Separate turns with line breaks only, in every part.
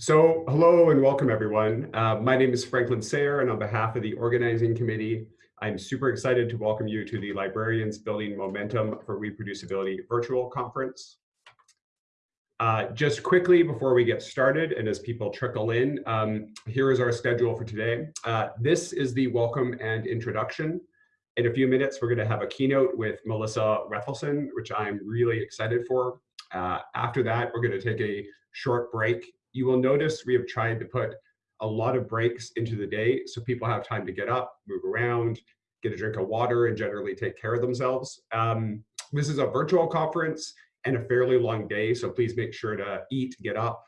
So hello and welcome everyone. Uh, my name is Franklin Sayre and on behalf of the organizing committee, I'm super excited to welcome you to the Librarians Building Momentum for Reproducibility virtual conference. Uh, just quickly before we get started and as people trickle in, um, here is our schedule for today. Uh, this is the welcome and introduction. In a few minutes, we're going to have a keynote with Melissa Rethlefsen, which I'm really excited for. Uh, after that, we're going to take a short break you will notice we have tried to put a lot of breaks into the day so people have time to get up, move around, get a drink of water, and generally take care of themselves. Um, this is a virtual conference and a fairly long day, so please make sure to eat, get up,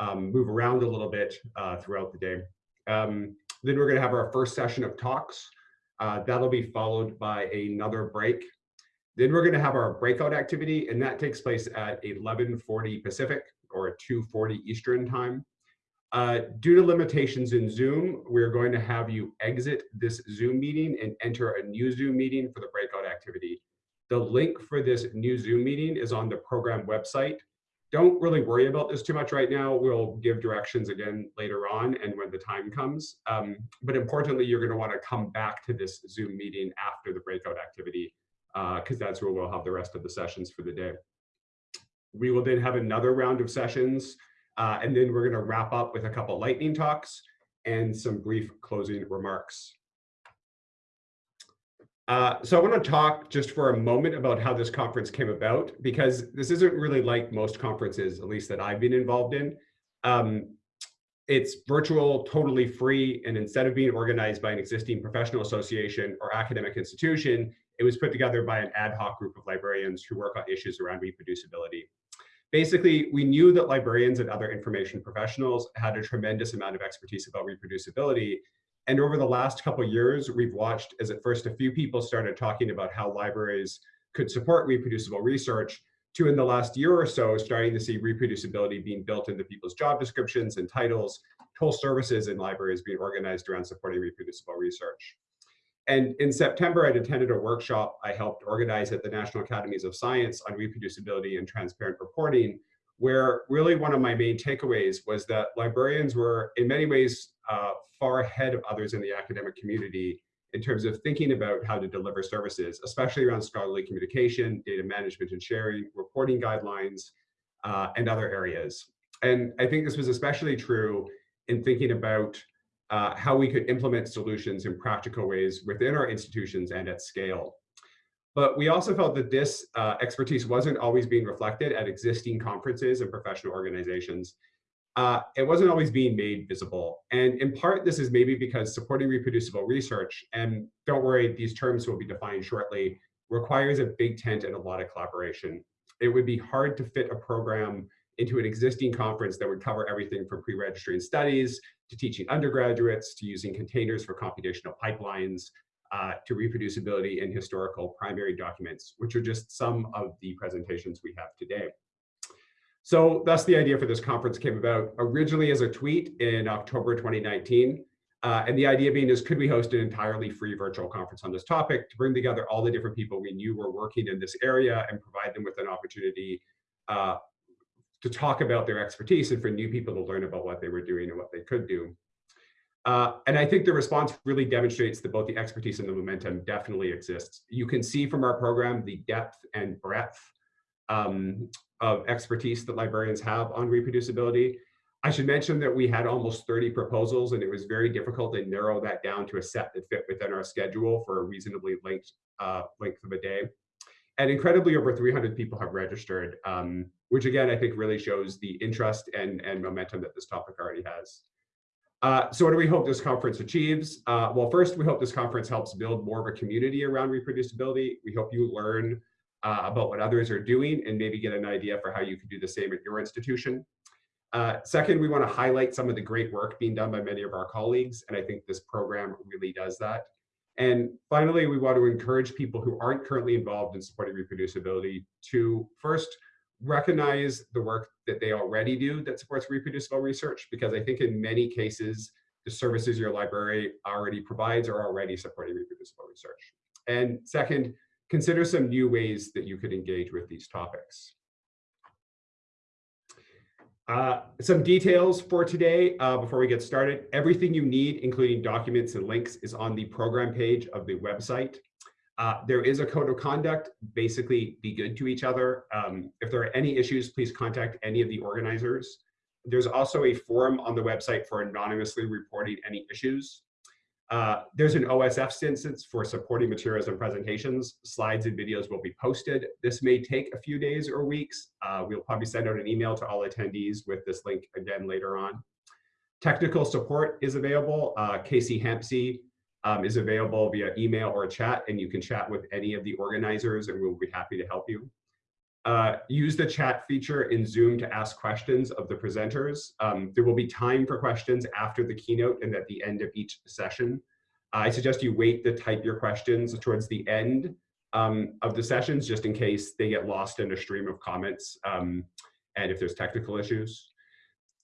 um, move around a little bit uh, throughout the day. Um, then we're going to have our first session of talks. Uh, that'll be followed by another break. Then we're going to have our breakout activity, and that takes place at 11:40 Pacific or 2.40 Eastern time. Uh, due to limitations in Zoom, we're going to have you exit this Zoom meeting and enter a new Zoom meeting for the breakout activity. The link for this new Zoom meeting is on the program website. Don't really worry about this too much right now. We'll give directions again later on and when the time comes. Um, but importantly, you're gonna to want to come back to this Zoom meeting after the breakout activity because uh, that's where we'll have the rest of the sessions for the day. We will then have another round of sessions, uh, and then we're going to wrap up with a couple lightning talks and some brief closing remarks. Uh, so I want to talk just for a moment about how this conference came about, because this isn't really like most conferences, at least that I've been involved in. Um, it's virtual, totally free, and instead of being organized by an existing professional association or academic institution, it was put together by an ad hoc group of librarians who work on issues around reproducibility basically, we knew that librarians and other information professionals had a tremendous amount of expertise about reproducibility. And over the last couple years, we've watched as at first a few people started talking about how libraries could support reproducible research to in the last year or so, starting to see reproducibility being built into people's job descriptions and titles, whole services in libraries being organized around supporting reproducible research. And in September, I'd attended a workshop I helped organize at the National Academies of Science on reproducibility and transparent reporting, where really one of my main takeaways was that librarians were in many ways uh, far ahead of others in the academic community in terms of thinking about how to deliver services, especially around scholarly communication, data management and sharing, reporting guidelines, uh, and other areas. And I think this was especially true in thinking about uh, how we could implement solutions in practical ways within our institutions and at scale. But we also felt that this uh, expertise wasn't always being reflected at existing conferences and professional organizations. Uh, it wasn't always being made visible. And in part, this is maybe because supporting reproducible research, and don't worry, these terms will be defined shortly, requires a big tent and a lot of collaboration. It would be hard to fit a program into an existing conference that would cover everything from pre-registering studies to teaching undergraduates to using containers for computational pipelines uh, to reproducibility in historical primary documents, which are just some of the presentations we have today. So that's the idea for this conference came about originally as a tweet in October 2019. Uh, and the idea being is, could we host an entirely free virtual conference on this topic to bring together all the different people we knew were working in this area and provide them with an opportunity uh, to talk about their expertise and for new people to learn about what they were doing and what they could do. Uh, and I think the response really demonstrates that both the expertise and the momentum definitely exists. You can see from our program the depth and breadth um, of expertise that librarians have on reproducibility. I should mention that we had almost 30 proposals and it was very difficult to narrow that down to a set that fit within our schedule for a reasonably length, uh, length of a day. And incredibly, over 300 people have registered, um, which again, I think really shows the interest and, and momentum that this topic already has. Uh, so what do we hope this conference achieves? Uh, well, first, we hope this conference helps build more of a community around reproducibility. We hope you learn uh, about what others are doing and maybe get an idea for how you can do the same at your institution. Uh, second, we want to highlight some of the great work being done by many of our colleagues, and I think this program really does that. And finally, we want to encourage people who aren't currently involved in supporting reproducibility to first recognize the work that they already do that supports reproducible research, because I think in many cases, the services your library already provides are already supporting reproducible research. And second, consider some new ways that you could engage with these topics. Uh, some details for today uh, before we get started. Everything you need, including documents and links, is on the program page of the website. Uh, there is a code of conduct, basically be good to each other. Um, if there are any issues, please contact any of the organizers. There's also a forum on the website for anonymously reporting any issues. Uh, there's an OSF instance for supporting materials and presentations. Slides and videos will be posted. This may take a few days or weeks. Uh, we'll probably send out an email to all attendees with this link again later on. Technical support is available. Uh, Casey Hampsey um, is available via email or chat, and you can chat with any of the organizers and we'll be happy to help you. Uh, use the chat feature in Zoom to ask questions of the presenters. Um, there will be time for questions after the keynote and at the end of each session. I suggest you wait to type your questions towards the end um, of the sessions, just in case they get lost in a stream of comments um, and if there's technical issues.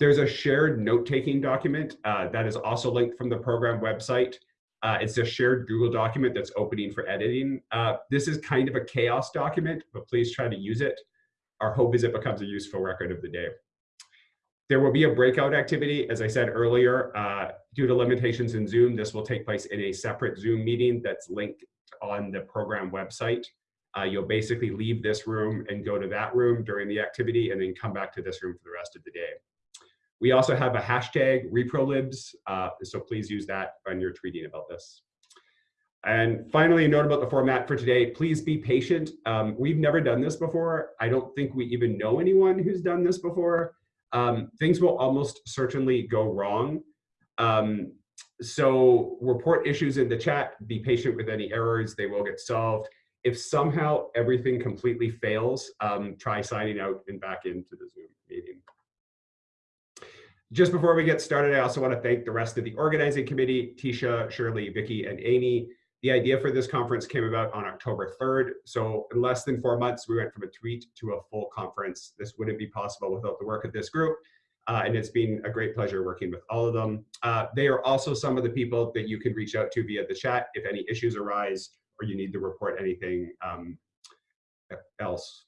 There's a shared note-taking document uh, that is also linked from the program website. Uh, it's a shared Google document that's opening for editing. Uh, this is kind of a chaos document, but please try to use it. Our hope is it becomes a useful record of the day. There will be a breakout activity, as I said earlier, uh, due to limitations in Zoom, this will take place in a separate Zoom meeting that's linked on the program website. Uh, you'll basically leave this room and go to that room during the activity and then come back to this room for the rest of the day. We also have a hashtag reprolibs, uh, so please use that when you're tweeting about this. And finally, a note about the format for today, please be patient. Um, we've never done this before. I don't think we even know anyone who's done this before. Um, things will almost certainly go wrong. Um, so report issues in the chat, be patient with any errors, they will get solved. If somehow everything completely fails, um, try signing out and back into the Zoom meeting. Just before we get started, I also want to thank the rest of the organizing committee, Tisha, Shirley, Vicky, and Amy. The idea for this conference came about on October 3rd. So in less than four months, we went from a tweet to a full conference. This wouldn't be possible without the work of this group. Uh, and it's been a great pleasure working with all of them. Uh, they are also some of the people that you can reach out to via the chat if any issues arise or you need to report anything um, else.